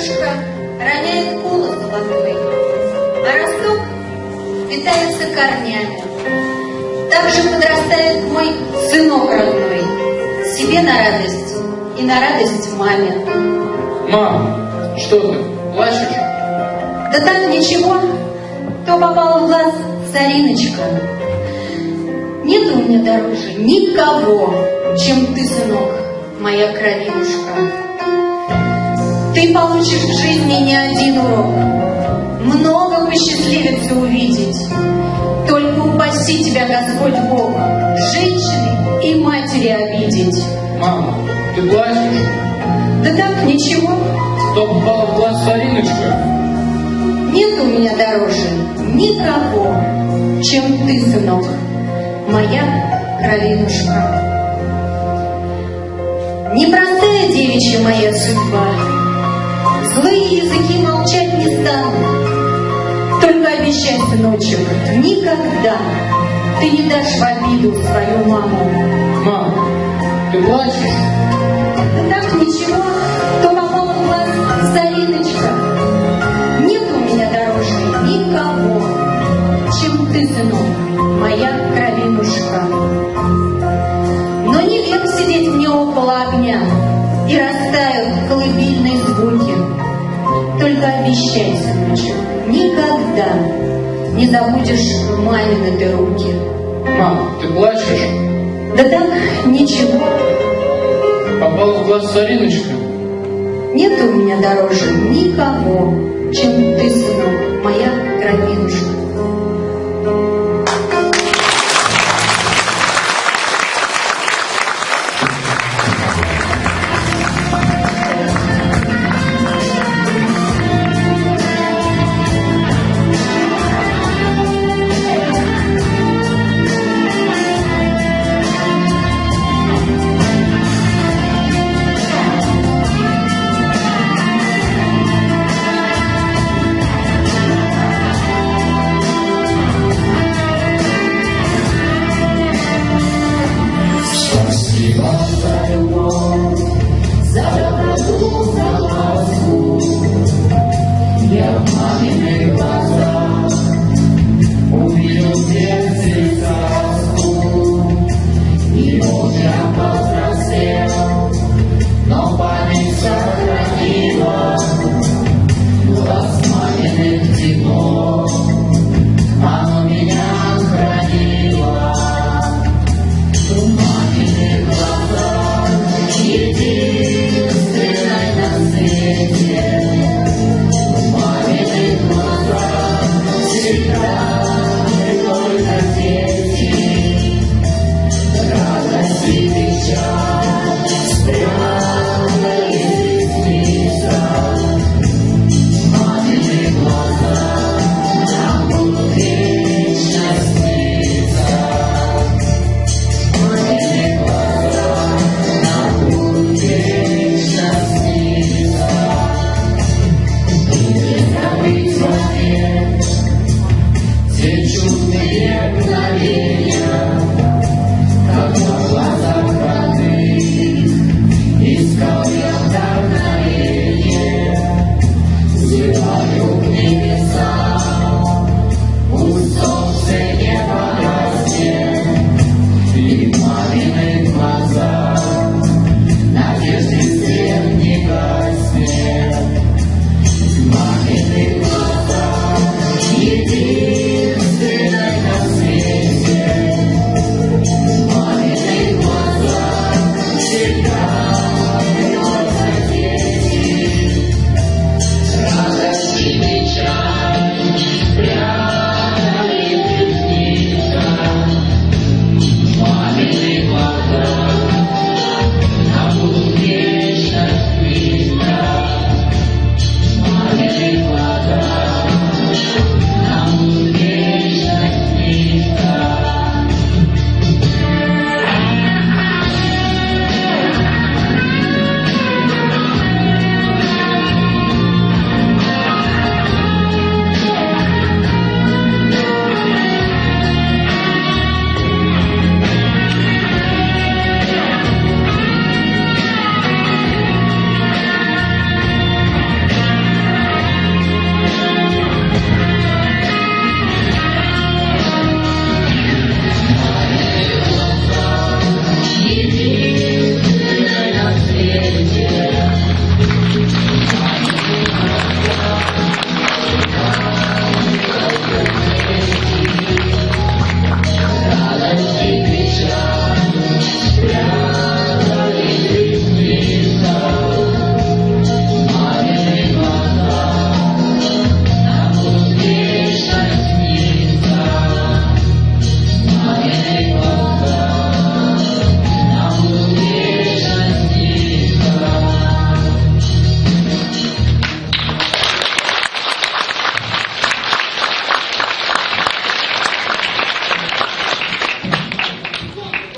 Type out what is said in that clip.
Солнышко роняет колос золотой, а росток питается корнями. Так же подрастает мой сынок родной, себе на радость и на радость маме. Мам, что ты, плачешь? Да так ничего, то попало в глаз цариночка. Нет у меня дороже никого, чем ты, сынок, моя кровинушка. Ты получишь в жизни не один урок, много посчастливится увидеть. Только упаси тебя, Господь Бог, женщины и матери обидеть. Мама, ты плачешь? Да так, ничего, Что попало в глаз Сариночка? нет у меня дороже никого, чем ты, сынок, моя кровинушка. Непростая девичья моя судьба, Злые языки молчать не станут. Только обещай, сыночек, никогда Ты не дашь в обиду свою маму. Мам, ты плачешь? Да так ничего, то попало в глаз Зариночка. Нет у меня дороже никого, чем ты, сынок, моя кровинушка. Но не век сидеть мне около огня и растают обещай, сыночек, никогда не забудешь мамины ты руки. Мам, ты плачешь? Да так, ничего, Попала в глаз Сариночка? нет у меня дороже никого, чем ты, сынок, моя кровинушка.